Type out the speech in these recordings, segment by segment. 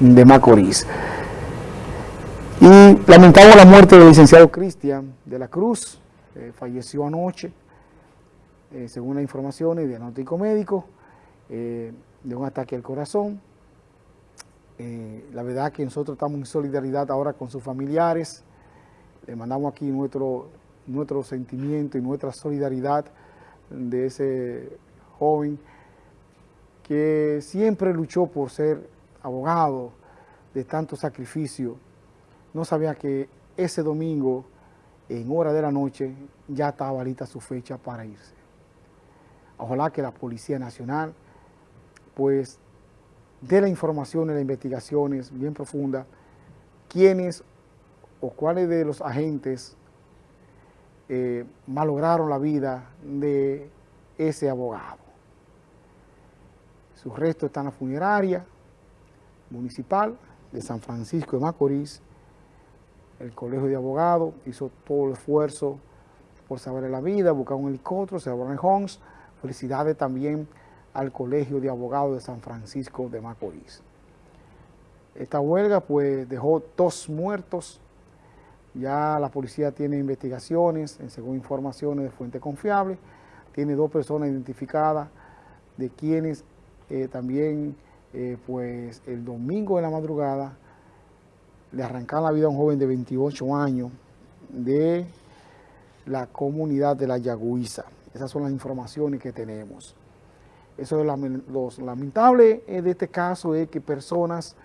de Macorís. Y lamentamos la muerte del licenciado Cristian de la Cruz, eh, falleció anoche, eh, según las informaciones diagnóstico médico, eh, de un ataque al corazón. la verdad que nosotros estamos en solidaridad ahora con sus familiares, le mandamos aquí nuestro, nuestro sentimiento y nuestra solidaridad de ese joven que siempre luchó por ser abogado de tanto sacrificio no sabía que ese domingo, en hora de la noche, ya estaba lista su fecha para irse. Ojalá que la Policía Nacional, pues, dé la información y las investigaciones bien profundas, quiénes o cuáles de los agentes eh, malograron la vida de ese abogado. Sus restos están en la funeraria municipal de San Francisco de Macorís, el Colegio de Abogados hizo todo el esfuerzo por saber la vida, buscar un helicóptero, se en Homes. Felicidades también al Colegio de Abogados de San Francisco de Macorís. Esta huelga pues dejó dos muertos, ya la policía tiene investigaciones, según informaciones de fuente confiable, tiene dos personas identificadas, de quienes eh, también eh, pues el domingo de la madrugada le arrancaron la vida a un joven de 28 años de la comunidad de la Yagüiza. Esas son las informaciones que tenemos. Eso es lo lamentable de este caso es que personas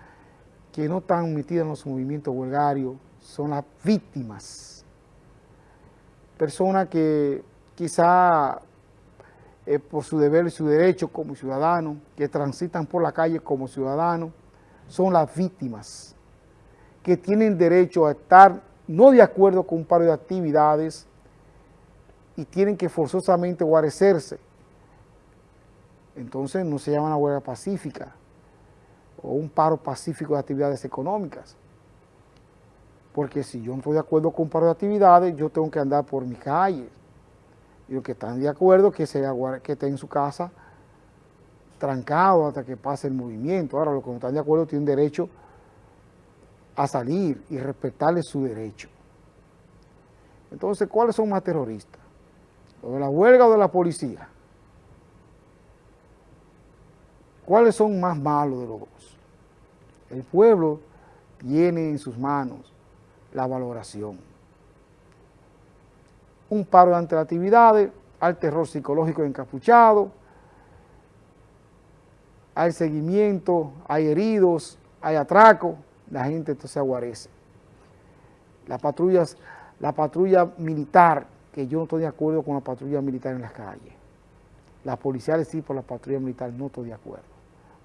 que no están metidas en los movimientos huelgarios son las víctimas. Personas que quizá por su deber y su derecho como ciudadanos, que transitan por la calle como ciudadanos, son las víctimas que tienen derecho a estar no de acuerdo con un paro de actividades y tienen que forzosamente guarecerse. Entonces no se llama una huelga pacífica o un paro pacífico de actividades económicas. Porque si yo no estoy de acuerdo con un paro de actividades, yo tengo que andar por mi calle. Y los que están de acuerdo que, se, en su casa trancado hasta que pase el movimiento. Ahora los que no están de acuerdo tienen derecho a salir y respetarle su derecho. Entonces, ¿cuáles son más terroristas? ¿Los de la huelga o de la policía? ¿Cuáles son más malos de los dos? El pueblo tiene en sus manos la valoración. Un paro de actividades, al terror psicológico encapuchado, hay seguimiento, hay heridos, hay atraco, la gente entonces aguarece. Las patrullas, la patrulla militar, que yo no estoy de acuerdo con la patrulla militar en las calles. Las policiales sí, por la patrulla militar no estoy de acuerdo,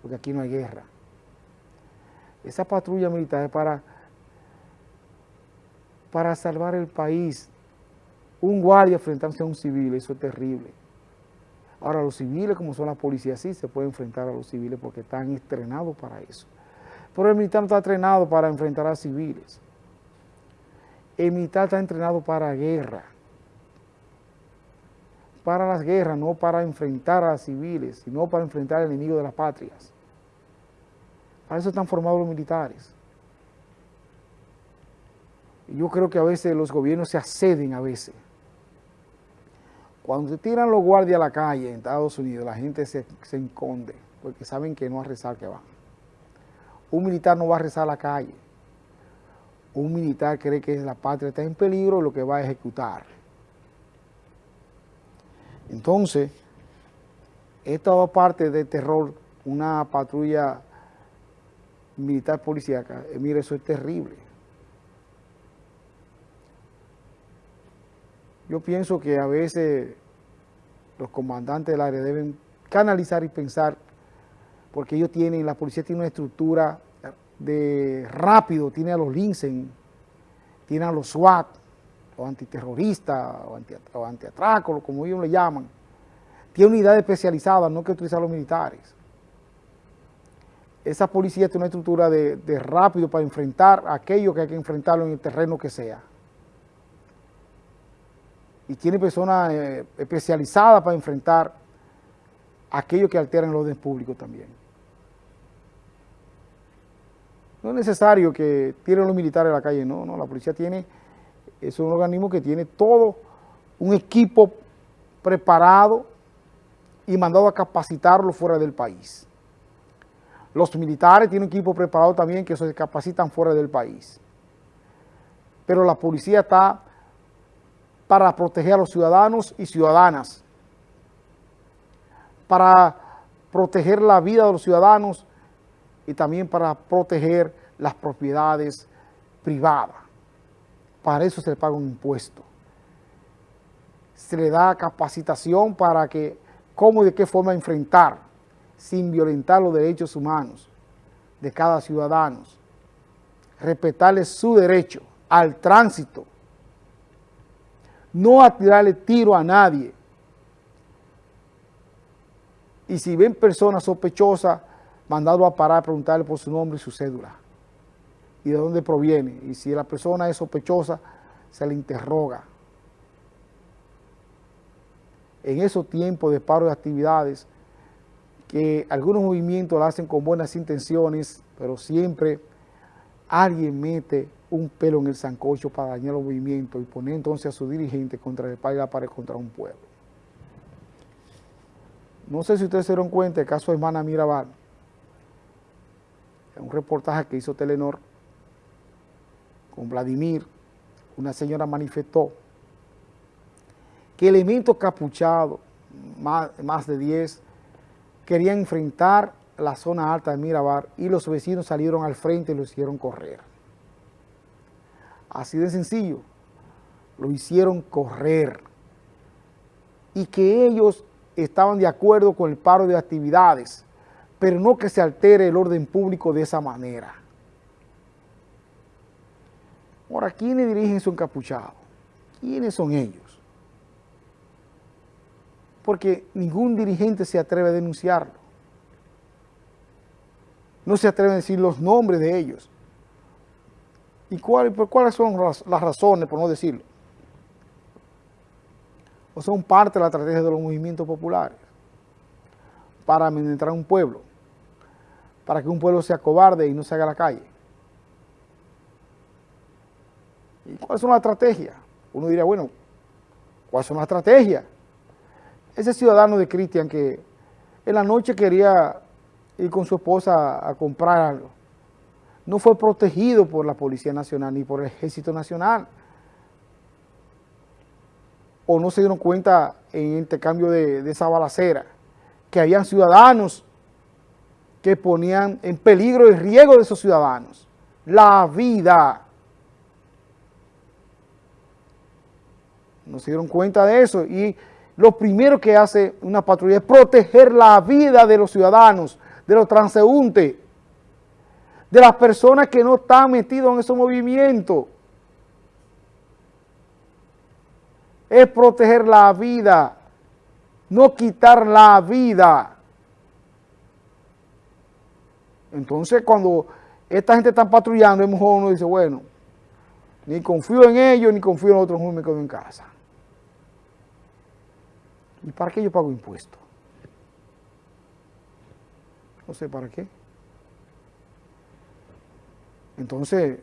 porque aquí no hay guerra. Esa patrulla militar es para, para salvar el país. Un guardia enfrentarse a un civil, eso es terrible. Ahora, los civiles, como son las policías, sí se pueden enfrentar a los civiles porque están estrenados para eso. Pero el militar no está entrenado para enfrentar a civiles. El militar está entrenado para guerra. Para las guerras, no para enfrentar a civiles, sino para enfrentar al enemigo de las patrias. Para eso están formados los militares. Yo creo que a veces los gobiernos se acceden a veces. Cuando se tiran los guardias a la calle en Estados Unidos, la gente se, se enconde, porque saben que no a rezar que van. Un militar no va a rezar a la calle. Un militar cree que la patria está en peligro lo que va a ejecutar. Entonces, esta va parte del terror, una patrulla militar policíaca, eh, mire, eso es terrible. Yo pienso que a veces los comandantes del área deben canalizar y pensar porque ellos tienen, la policía tiene una estructura de rápido, tiene a los LINCEN, tiene a los SWAT, o antiterroristas, o, anti, como ellos le llaman. Tiene unidades especializadas, no que utilizar los militares. Esa policía tiene una estructura de, rápido para enfrentar aquello que hay que enfrentarlo en el terreno que sea. Y tiene personas eh, especializadas para enfrentar aquello que alteran el orden público también. no es necesario que tienen los militares en la calle, no, no, la policía tiene, es un organismo que tiene todo un equipo preparado y mandado a capacitarlo fuera del país. Los militares tienen un equipo preparado también que se capacitan fuera del país. Pero la policía está para proteger a los ciudadanos y ciudadanas, para proteger la vida de los ciudadanos y también para proteger las propiedades privadas. Para eso se le paga un impuesto. Se le da capacitación para que, cómo y de qué forma enfrentar, sin violentar los derechos humanos de cada ciudadano, respetarle su derecho al tránsito, no a tirarle tiro a nadie. Y si ven personas sospechosas, mandarlo a parar, preguntarle por su nombre y su cédula. Y de dónde proviene. Y si la persona es sospechosa, se le interroga. En esos tiempos de paro de actividades, que algunos movimientos lo hacen con buenas intenciones, pero siempre alguien mete un pelo en el sancocho para dañar los movimientos y poner entonces a su dirigente contra el país para contra un pueblo. No sé si ustedes se dieron cuenta el caso de hermana Mirabal, un reportaje que hizo Telenor con Vladimir, una señora manifestó que elementos capuchados, más, más de 10, querían enfrentar la zona alta de Mirabar y los vecinos salieron al frente y lo hicieron correr. Así de sencillo, lo hicieron correr. Y que ellos estaban de acuerdo con el paro de actividades, pero no que se altere el orden público de esa manera. Ahora, ¿quiénes dirigen su encapuchado? ¿Quiénes son ellos? Porque ningún dirigente se atreve a denunciarlo. No se atreve a decir los nombres de ellos. ¿Y cuáles son las razones, por no decirlo? O son parte de la estrategia de los movimientos populares para administrar un pueblo, para que un pueblo sea cobarde y no se haga la calle. ¿Y cuáles son las estrategias? Uno diría, bueno, ¿cuáles son las estrategias? Ese ciudadano de Cristian que en la noche quería ir con su esposa a comprar algo, no fue protegido por la Policía Nacional ni por el Ejército Nacional. O no se dieron cuenta en intercambio de, de esa balacera, que habían ciudadanos que ponían en peligro el riesgo de esos ciudadanos, la vida. No se dieron cuenta de eso y lo primero que hace una patrulla es proteger la vida de los ciudadanos, de los transeúntes, de las personas que no están metidos en esos movimientos. Es proteger la vida, no quitar la vida. Entonces, cuando esta gente está patrullando, es mejor uno dice, bueno, ni confío en ellos, ni confío en otros, me quedo en casa. ¿Y para qué yo pago impuestos? No sé para qué. Entonces,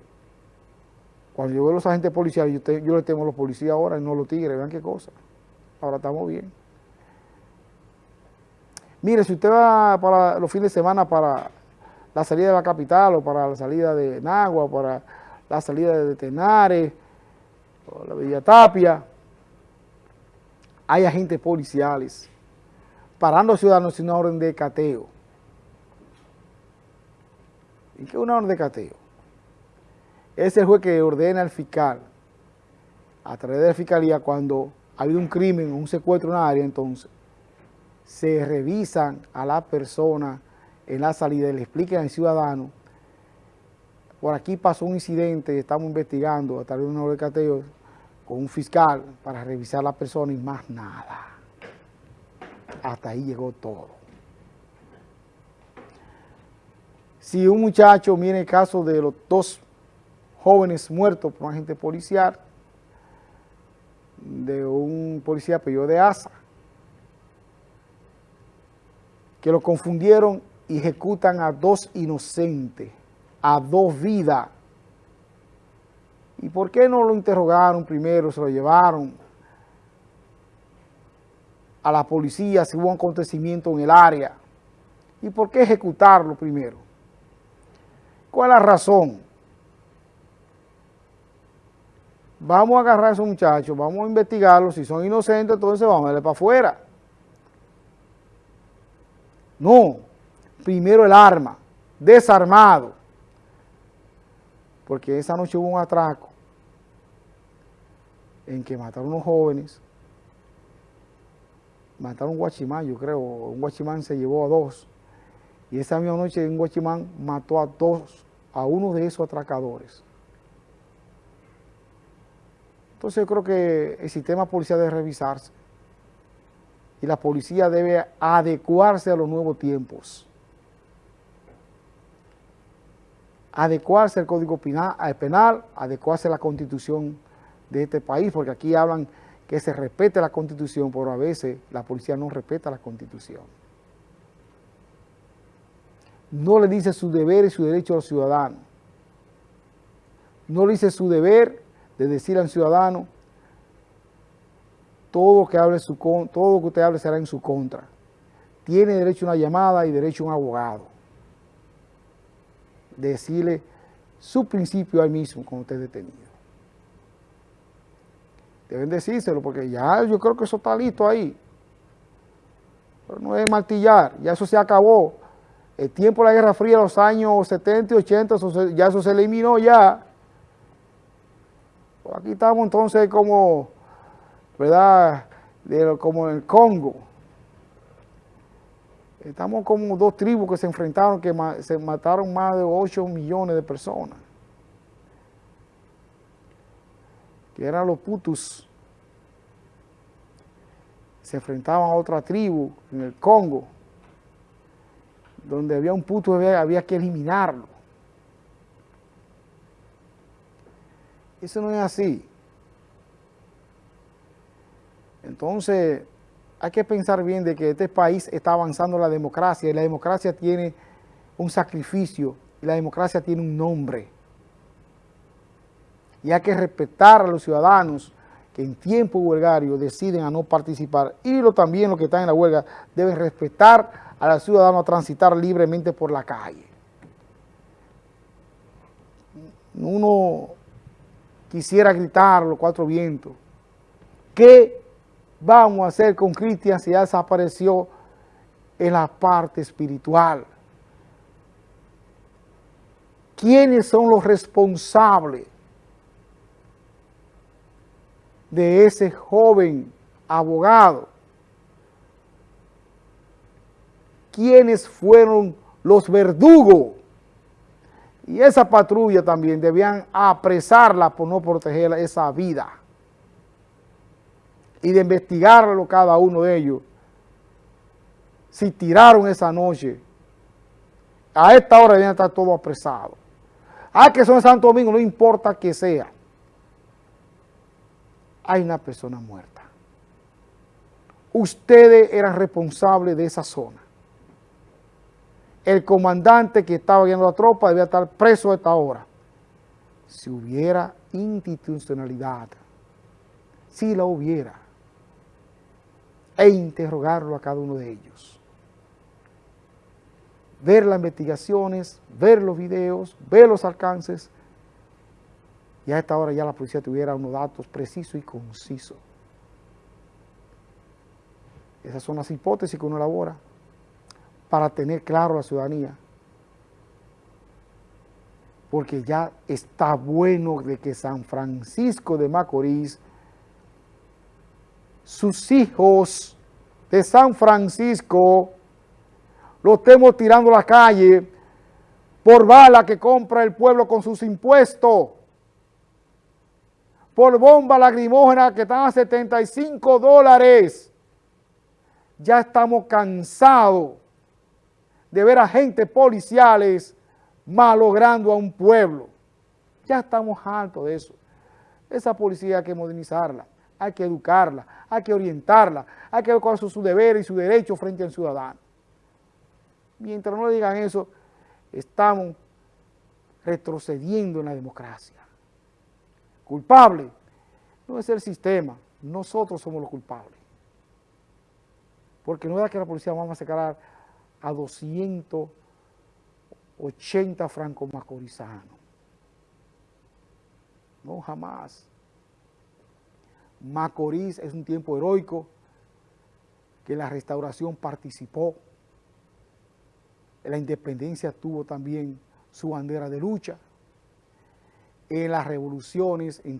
cuando yo veo a los agentes policiales, yo, yo le temo a los policías ahora y no a los tigres, vean qué cosa. Ahora estamos bien. Mire, si usted va para los fines de semana para la salida de la capital o para la salida de Nagua, para la salida de Tenares, o la Villa Tapia, hay agentes policiales parando a ciudadanos sin una orden de cateo. ¿Y qué es una orden de cateo? Es el juez que ordena al fiscal, a través de la fiscalía, cuando ha habido un crimen o un secuestro en una área, entonces, se revisan a la persona en la salida y le explican al ciudadano, por aquí pasó un incidente, estamos investigando a través de una orden de cateo, con un fiscal para revisar a la persona y más nada. Hasta ahí llegó todo. Si un muchacho, mire el caso de los dos jóvenes muertos por un agente policial, de un policía apellido de Asa, que lo confundieron y ejecutan a dos inocentes a dos vidas. ¿Y por qué no lo interrogaron primero, se lo llevaron a la policía si hubo un acontecimiento en el área? ¿Y por qué ejecutarlo primero? ¿Cuál es la razón? Vamos a agarrar a esos muchachos, vamos a investigarlos, si son inocentes, entonces vamos a darle para afuera. No, primero el arma, desarmado. Porque esa noche hubo un atraco en que mataron unos jóvenes, mataron un guachimán, yo creo, un guachimán se llevó a dos, y esa misma noche un guachimán mató a dos, a uno de esos atracadores. Entonces yo creo que el sistema policial debe revisarse y la policía debe adecuarse a los nuevos tiempos. Adecuarse al Código Penal, adecuarse a la Constitución de este país, porque aquí hablan que se respete la Constitución, pero a veces la policía no respeta la Constitución. No le dice su deber y su derecho a los ciudadanos. No le dice su deber de decir al ciudadano todo que hable su todo lo que usted hable será en su contra. Tiene derecho a una llamada y derecho a un abogado. Decirle su principio al mismo cuando usted es detenido. Deben decírselo porque ya yo creo que eso está listo ahí. Pero no es martillar, ya eso se acabó. El tiempo de la Guerra Fría, los años 70 y 80, ya eso se eliminó ya. Aquí estamos entonces como ¿verdad? como en el Congo. Estamos como dos tribus que se enfrentaron, que se mataron más de 8 millones de personas. Que eran los putus. Se enfrentaban a otra tribu en el Congo, donde había un puto, había que eliminarlo. Eso no es así. Entonces, hay que pensar bien de que este país está avanzando la democracia y la democracia tiene un sacrificio y la democracia tiene un nombre. Y hay que respetar a los ciudadanos que en tiempo huelgario deciden a no participar y lo, también los que están en la huelga deben respetar a los ciudadanos a transitar libremente por la calle. Uno quisiera gritar los cuatro vientos. ¿Qué vamos a hacer con Cristian si ya desapareció en la parte espiritual? ¿Quiénes son los responsables de ese joven abogado? ¿Quiénes fueron los verdugos? Y esa patrulla también debían apresarla por no proteger esa vida y de investigarlo cada uno de ellos. Si tiraron esa noche, a esta hora deben estar todos apresados. Ah, que son de Santo Domingo, no importa que sea. Hay una persona muerta. Ustedes eran responsables de esa zona. El comandante que estaba guiando la tropa debía estar preso a esta hora. Si hubiera institucionalidad, si la hubiera, e interrogarlo a cada uno de ellos. Ver las investigaciones, ver los videos, ver los alcances, y a esta hora ya la policía tuviera unos datos precisos y concisos. Esas son las hipótesis que uno elabora para tener claro la ciudadanía. Porque ya está bueno de que San Francisco de Macorís sus hijos de San Francisco lo estemos tirando a la calle por bala que compra el pueblo con sus impuestos, por bomba lacrimógena que están a 75 dólares. Ya estamos cansados de ver agentes policiales malogrando a un pueblo. Ya estamos hartos de eso. Esa policía hay que modernizarla hay que educarla, hay que orientarla, hay que ver cuáles son sus deberes y sus derechos frente al ciudadano. Mientras no le digan eso, estamos retrocediendo en la democracia. Culpable no es el sistema, nosotros somos los culpables. Porque no es que la policía vamos a sacar a 280 francos macorizanos. No, jamás. Macorís es un tiempo heroico que la restauración participó. La independencia tuvo también su bandera de lucha. En las revoluciones, en